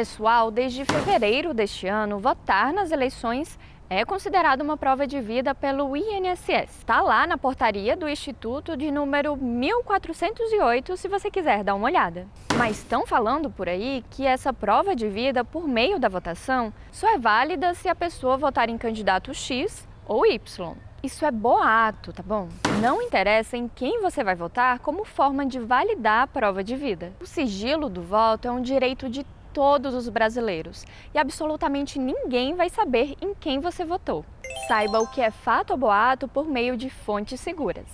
Pessoal, desde fevereiro deste ano, votar nas eleições é considerado uma prova de vida pelo INSS. Está lá na portaria do Instituto de número 1408, se você quiser dar uma olhada. Mas estão falando por aí que essa prova de vida, por meio da votação, só é válida se a pessoa votar em candidato X ou Y. Isso é boato, tá bom? Não interessa em quem você vai votar como forma de validar a prova de vida. O sigilo do voto é um direito de todos os brasileiros e absolutamente ninguém vai saber em quem você votou. Saiba o que é fato ou boato por meio de fontes seguras.